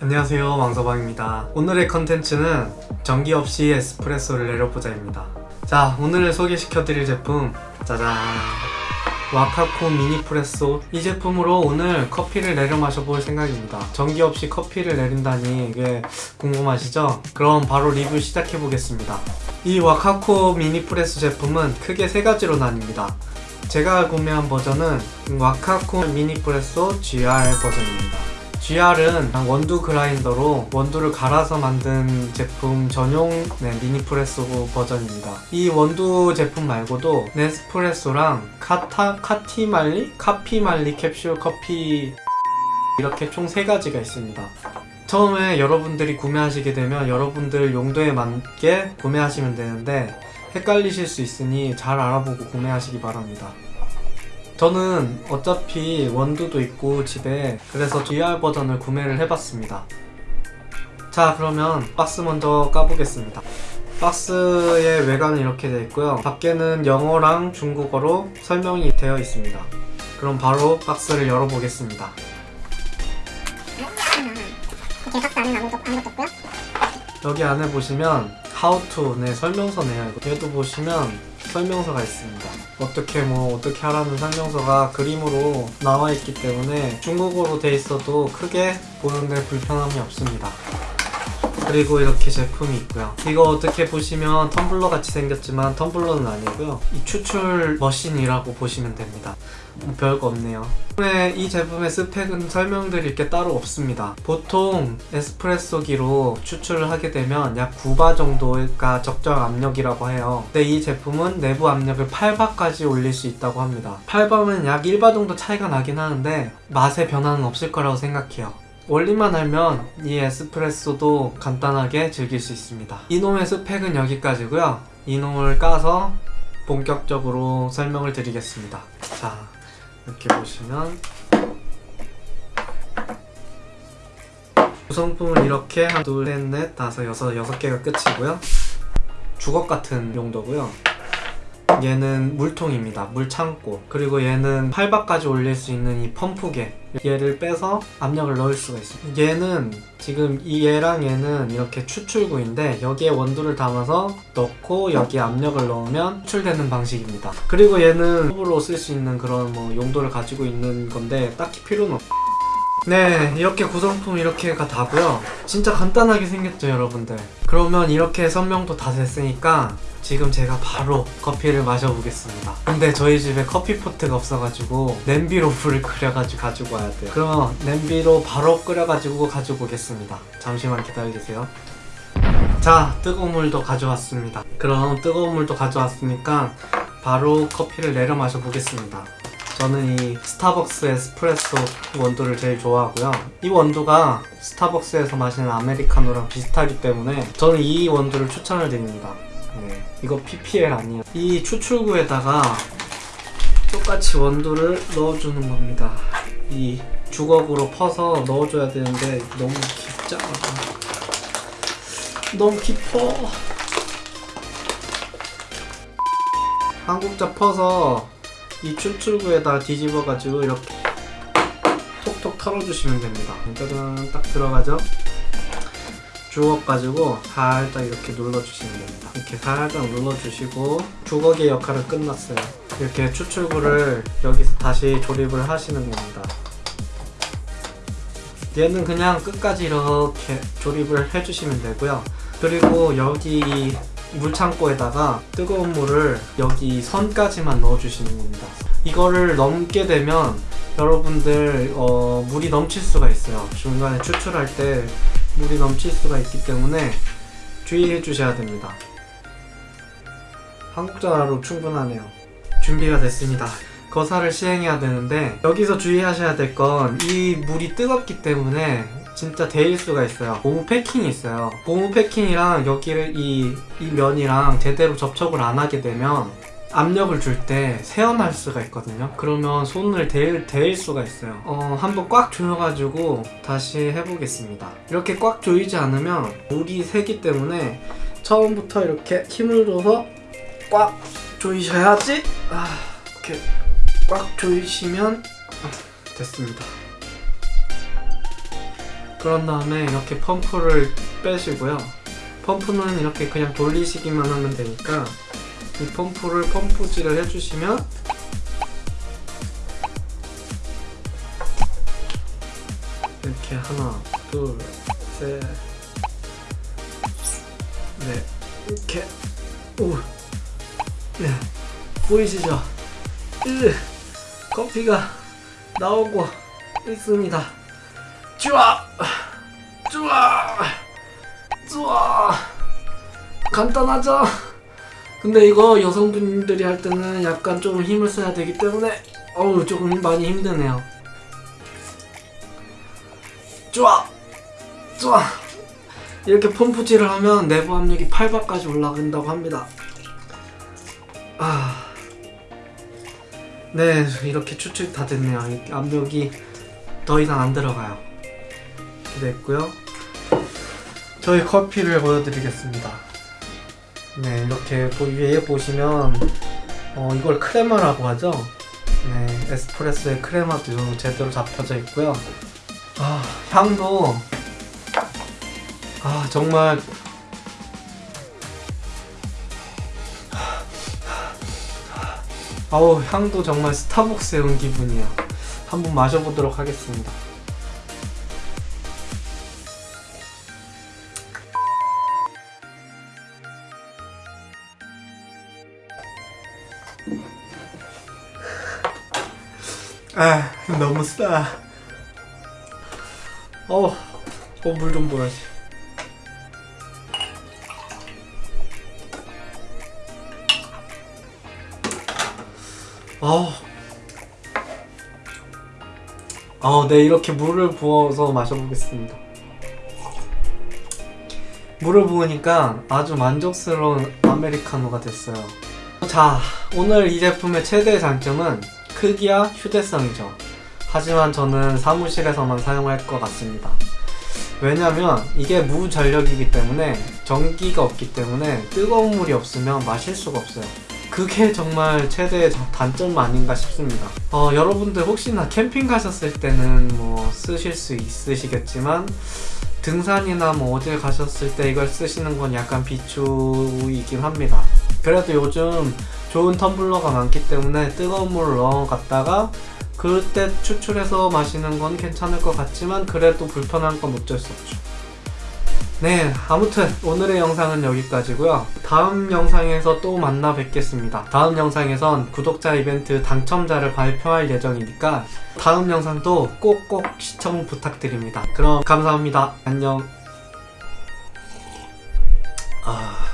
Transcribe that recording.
안녕하세요 왕서방입니다. 오늘의 컨텐츠는 전기 없이 에스프레소를 내려보자입니다. 자 오늘 소개시켜 드릴 제품 짜잔. 와카코 미니프레소. 이 제품으로 오늘 커피를 내려 마셔볼 생각입니다. 전기 없이 커피를 내린다니 이게 궁금하시죠? 그럼 바로 리뷰 시작해 보겠습니다. 이 와카코 미니프레소 제품은 크게 세 가지로 나뉩니다. 제가 구매한 버전은 와카코 미니프레소 GR 버전입니다 GR은 원두 그라인더로 원두를 갈아서 만든 제품 전용 네, 미니프레소 버전입니다. 이 원두 제품 말고도 네스프레소랑 카타, 카티말리? 카피말리 캡슐 커피 이렇게 총 3가지가 있습니다. 처음에 여러분들이 구매하시게 되면 여러분들 용도에 맞게 구매하시면 되는데 헷갈리실 수 있으니 잘 알아보고 구매하시기 바랍니다. 저는 어차피 원두도 있고 집에 그래서 DR 버전을 구매를 해봤습니다. 자 그러면 박스 먼저 까보겠습니다. 박스의 외관은 이렇게 되어 있고요. 밖에는 영어랑 중국어로 설명이 되어 있습니다. 그럼 바로 박스를 열어보겠습니다. 여기 안에 보시면 how to 네 설명서네요. 얘도 보시면 설명서가 있습니다 어떻게 뭐 어떻게 하라는 설명서가 그림으로 나와 있기 때문에 중국어로 돼 있어도 크게 보는데 불편함이 없습니다 그리고 이렇게 제품이 있고요. 이거 어떻게 보시면 텀블러 같이 생겼지만 텀블러는 아니고요. 이 추출 머신이라고 보시면 됩니다. 뭐 별거 없네요. 이 제품의 스펙은 설명드릴 게 따로 없습니다. 보통 에스프레소기로 추출을 하게 되면 약 9바 정도가 적정 압력이라고 해요. 근데 이 제품은 내부 압력을 8바까지 올릴 수 있다고 합니다. 8바면 약 1바 정도 차이가 나긴 하는데 맛의 변화는 없을 거라고 생각해요 원리만 알면 이 에스프레소도 간단하게 즐길 수 있습니다. 이놈의 스펙은 여기까지고요. 이놈을 까서 본격적으로 설명을 드리겠습니다. 자 이렇게 보시면 구성품은 이렇게 한 둘, 셋, 넷, 다섯, 여섯, 여섯 개가 끝이고요. 주걱 같은 용도고요 얘는 물통입니다. 물창고. 그리고 얘는 8바까지 올릴 수 있는 이 펌프개 얘를 빼서 압력을 넣을 수가 있어요. 얘는 지금 이 얘랑 얘는 이렇게 추출구인데 여기에 원두를 담아서 넣고 여기에 압력을 넣으면 추출되는 방식입니다. 그리고 얘는 컵으로 쓸 수 있는 그런 뭐 용도를 가지고 있는 건데 딱히 필요는 없네 이렇게 구성품 이렇게가 다고요. 진짜 간단하게 생겼죠 여러분들. 그러면 이렇게 설명도 다 됐으니까 지금 제가 바로 커피를 마셔보겠습니다. 근데 저희 집에 커피포트가 없어가지고 냄비로 불을 끓여가지고 가지고 와야 돼요. 그러면 냄비로 바로 끓여가지고 가지고 오겠습니다. 잠시만 기다려주세요. 자 뜨거운 물도 가져왔습니다. 그럼 뜨거운 물도 가져왔으니까 바로 커피를 내려 마셔보겠습니다. 저는 이 스타벅스 에스프레소 원두를 제일 좋아하고요. 이 원두가 스타벅스에서 마시는 아메리카노랑 비슷하기 때문에 저는 이 원두를 추천을 드립니다 네, 이거 PPL 아니에요. 이 추출구에다가 똑같이 원두를 넣어주는 겁니다. 이 주걱으로 퍼서 넣어줘야 되는데 너무 깊잖아. 너무 깊어. 한국자 퍼서 이 추출구에다 뒤집어가지고 이렇게 톡톡 털어주시면 됩니다. 짜잔 딱 들어가죠 주걱 가지고 살짝 이렇게 눌러주시면 됩니다. 이렇게 살짝 눌러주시고 주걱의 역할은 끝났어요. 이렇게 추출구를 여기서 다시 조립을 하시는 겁니다. 얘는 그냥 끝까지 이렇게 조립을 해주시면 되고요. 그리고 여기 물창고에다가 뜨거운 물을 여기 선까지만 넣어주시는 겁니다. 이거를 넘게 되면 여러분들 어, 물이 넘칠 수가 있어요. 중간에 추출할 때 물이 넘칠 수가 있기 때문에 주의해 주셔야 됩니다. 한국 전화로 충분하네요. 준비가 됐습니다. 거사를 시행해야 되는데 여기서 주의하셔야 될 건 이 물이 뜨겁기 때문에 진짜 데일 수가 있어요. 고무 패킹이 있어요. 고무 패킹이랑 여기를 이, 이 면이랑 제대로 접촉을 안 하게 되면 압력을 줄때 새어날 수가 있거든요. 그러면 손을 데일, 데일 수가 있어요. 어, 한번 꽉 조여가지고 다시 해보겠습니다. 이렇게 꽉 조이지 않으면 물이 새기 때문에 처음부터 이렇게 힘을 줘서 꽉 조이셔야지. 아, 이렇게 꽉 조이시면 됐습니다. 그런 다음에 이렇게 펌프를 빼시고요. 펌프는 이렇게 그냥 돌리시기만 하면 되니까 이 펌프를 펌프질을 해주시면 이렇게 하나, 둘, 셋, 넷, 이렇게 오, 네 보이시죠? 으, 커피가 나오고 있습니다. 쭈아, 쭈아, 쭈아. 간단하죠? 근데 이거 여성분들이 할 때는 약간 좀 힘을 써야 되기 때문에 어우 조금 많이 힘드네요. 좋아, 좋아. 이렇게 펌프질을 하면 내부 압력이 8바까지 올라간다고 합니다. 아, 네 이렇게 추측 다 됐네요. 이 압력이 더 이상 안 들어가요. 됐고요. 저희 커피를 보여드리겠습니다. 네, 이렇게 보- 위에 보시면 어, 이걸 크레마라고 하죠. 네, 에스프레소의 크레마도 제대로 잡혀져 있고요. 아, 향도 아 정말 아우 향도 정말 스타벅스에 온 기분이야. 한번 마셔보도록 하겠습니다. 아 너무 싸. 어, 어 물좀 보여야지. 어. 어, 네 이렇게 물을 부어서 마셔보겠습니다. 물을 부으니까 아주 만족스러운 아메리카노가 됐어요. 자, 오늘 이 제품의 최대의 장점은 크기와 휴대성이죠. 하지만 저는 사무실에서만 사용할 것 같습니다. 왜냐면 이게 무전력이기 때문에 전기가 없기 때문에 뜨거운 물이 없으면 마실 수가 없어요. 그게 정말 최대의 자- 단점 아닌가 싶습니다. 어, 여러분들 혹시나 캠핑 가셨을 때는 뭐 쓰실 수 있으시겠지만 등산이나 뭐 어딜 가셨을 때 이걸 쓰시는 건 약간 비추이긴 합니다. 그래도 요즘 좋은 텀블러가 많기 때문에 뜨거운 물을 넣어 갔다가 그때 추출해서 마시는 건 괜찮을 것 같지만 그래도 불편한 건 어쩔 수 없죠. 네, 아무튼 오늘의 영상은 여기까지고요. 다음 영상에서 또 만나 뵙겠습니다. 다음 영상에선 구독자 이벤트 당첨자를 발표할 예정이니까 다음 영상도 꼭꼭 시청 부탁드립니다. 그럼 감사합니다. 안녕. 아...